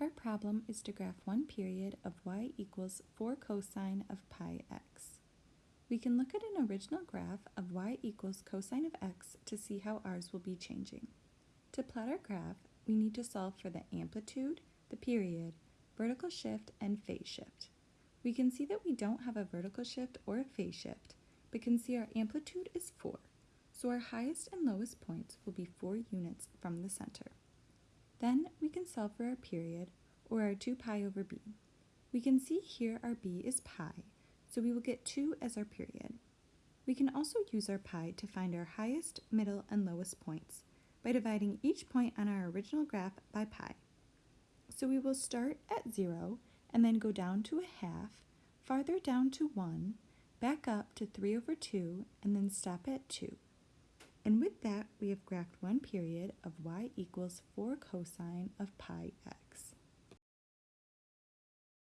Our problem is to graph one period of y equals 4 cosine of pi x. We can look at an original graph of y equals cosine of x to see how ours will be changing. To plot our graph, we need to solve for the amplitude, the period, vertical shift, and phase shift. We can see that we don't have a vertical shift or a phase shift, but can see our amplitude is 4, so our highest and lowest points will be 4 units from the center. Then we can solve for our period, or our 2 pi over b. We can see here our b is pi, so we will get 2 as our period. We can also use our pi to find our highest, middle, and lowest points by dividing each point on our original graph by pi. So we will start at 0 and then go down to a half, farther down to 1, back up to 3 over 2, and then stop at 2. And with that, we have graphed one period of y equals 4 cosine of pi x.